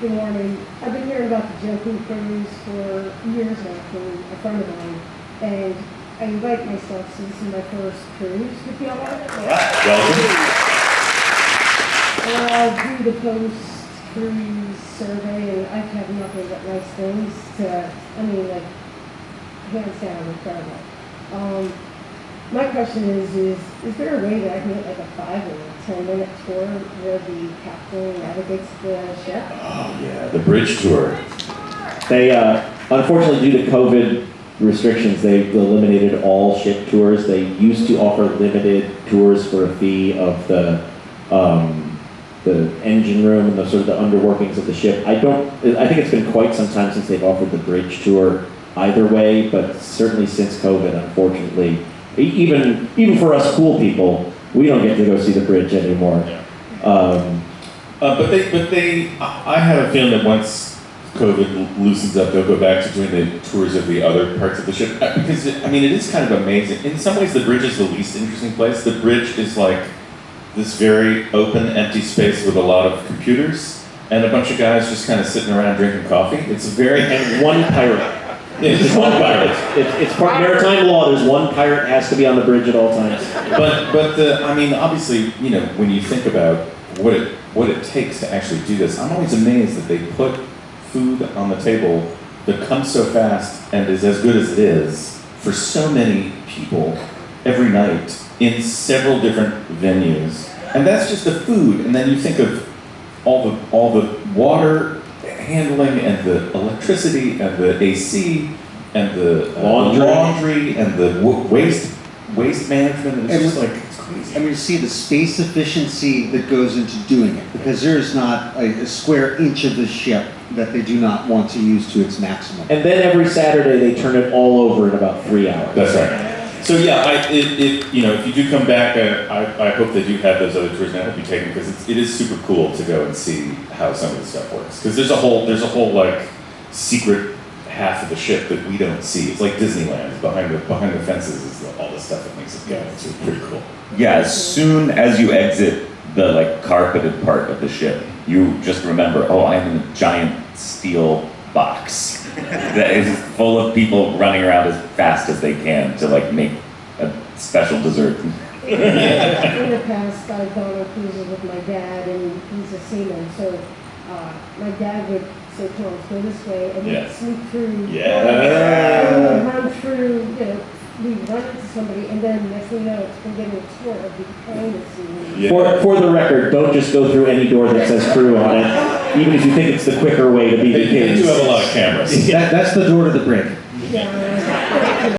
Good morning. I've been hearing about the JoCo cruise for years now from a friend of mine. And I invite myself, so this is my first cruise with y'all. Welcome. I'll do the post-cruise survey and I've had nothing but nice things to, I mean, like, hands down, incredible. Um, my question is, is, is there a way that I can get like a five or a ten minute tour where the captain navigates the ship? Oh, yeah, the bridge tour. They, uh, unfortunately, due to COVID restrictions, they've eliminated all ship tours. They used to offer limited tours for a fee of the, um, the engine room and the sort of the underworkings of the ship. I don't, I think it's been quite some time since they've offered the bridge tour either way, but certainly since COVID, unfortunately, even, even for us cool people, we don't get to go see the bridge anymore. Um, Uh, but they, but they, I have a feeling that once COVID loosens up, they'll go back to doing the tours of the other parts of the ship. Uh, Because, it- I mean, it is kind of amazing. In some ways, the bridge is the least interesting place. The bridge is like this very open, empty space with a lot of computers and a bunch of guys just kind of sitting around drinking coffee. It's a very, and one pirate. It's just one pirate. It's, it's part maritime law. There's one pirate has to be on the bridge at all times. But but the I mean obviously you know when you think about what it what it takes to actually do this, I'm always amazed that they put food on the table that comes so fast and is as good as it is for so many people every night in several different venues, and that's just the food. And then you think of all the all the water handling and the electricity and the AC and the uh, Laundry. laundry and the w- waste waste management. It's And just like it's crazy. I mean, to see the space efficiency that goes into doing it, because there is not a, a square inch of the ship that they do not want to use to its maximum. And then every Saturday they turn it all over in about three hours. That's right. So yeah, I, you know, if you do come back, uh, I, I hope that you have those other tours, and I hope you take them because it is super cool to go and see how some of this stuff works. Because there's a whole, there's a whole like secret half of the ship that we don't see. It's like Disneyland. Behind the behind the fences is the, all the stuff that makes it go. It's pretty cool. Yeah, as soon as you exit the like carpeted part of the ship, you just remember, oh, I'm in a giant steel box that is full of people running around as fast as they can to like make a special dessert. In the past, I've gone on cruises with my dad, and he's a seaman, so, uh, my dad would say, come on, go this way, and Yeah. we'd sneak through. Yeah. And we'd run through, you know, we'd run into somebody, and then next thing you know, it's been getting a tour of the behind the scenes. Yeah. For, for the record, don't just go through any door that says crew on it, even if you think it's the quicker way to be They, the they do have a lot of cameras. That, that's the door to the brig. Yeah.